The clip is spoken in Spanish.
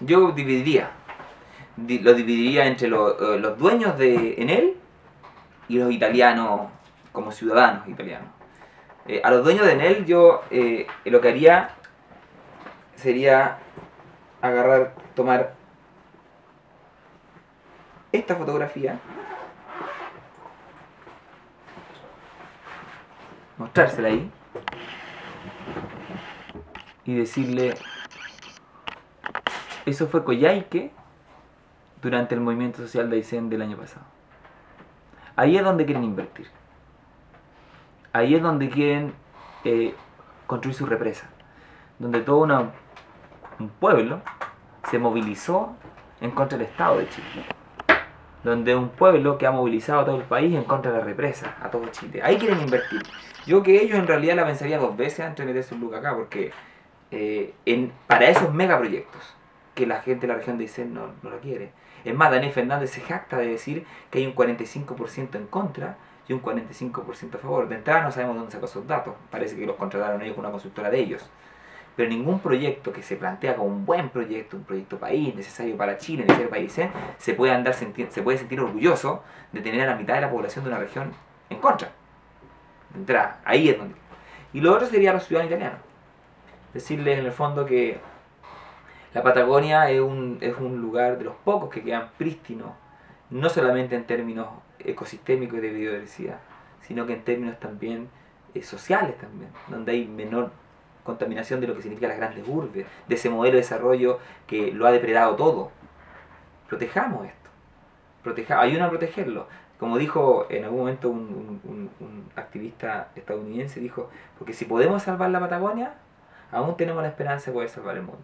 Yo dividiría. Di- lo dividiría entre eh, los dueños de Enel y los italianos como ciudadanos italianos. Eh, a los dueños de Enel yo eh, lo que haría sería agarrar, tomar esta fotografía, mostrársela ahí y decirle, eso fue Coyhaique durante el movimiento social de Aysén del año pasado. Ahí es donde quieren invertir. Ahí es donde quieren eh, construir su represa. Donde todo una- un pueblo se movilizó en contra del Estado de Chile. Donde un pueblo que ha movilizado a todo el país en contra de la represa, a todo Chile. Ahí quieren invertir. Yo que ellos en realidad la pensaría dos veces antes de meterse un look acá, porque eh, para esos megaproyectos que la gente de la región de no, no lo quiere. Es más, Daniel Fernández se jacta de decir que hay un 45% en contra y un 45% a favor. De entrada no sabemos dónde sacó esos datos. Parece que los contrataron ellos con una consultora de ellos. Pero ningún proyecto que se plantea como un buen proyecto, un proyecto país, necesario para Chile, necesario para Aysén, se puede, andar se puede sentir orgulloso de tener a la mitad de la población de una región en contra. De entrada, ahí es donde. Y lo otro sería los ciudadanos italianos. Decirles en el fondo que la Patagonia es un, es un lugar de los pocos que quedan prístinos, no solamente en términos ecosistémicos y de biodiversidad, sino que en términos también eh, sociales también, donde hay menor contaminación de lo que significan las grandes urbes, de ese modelo de desarrollo que lo ha depredado todo. Protejamos esto. Proteja, ayúdanos a protegerlo. Como dijo en algún momento un- un activista estadounidense, dijo, porque si podemos salvar la Patagonia, aún tenemos la esperanza de poder salvar el mundo.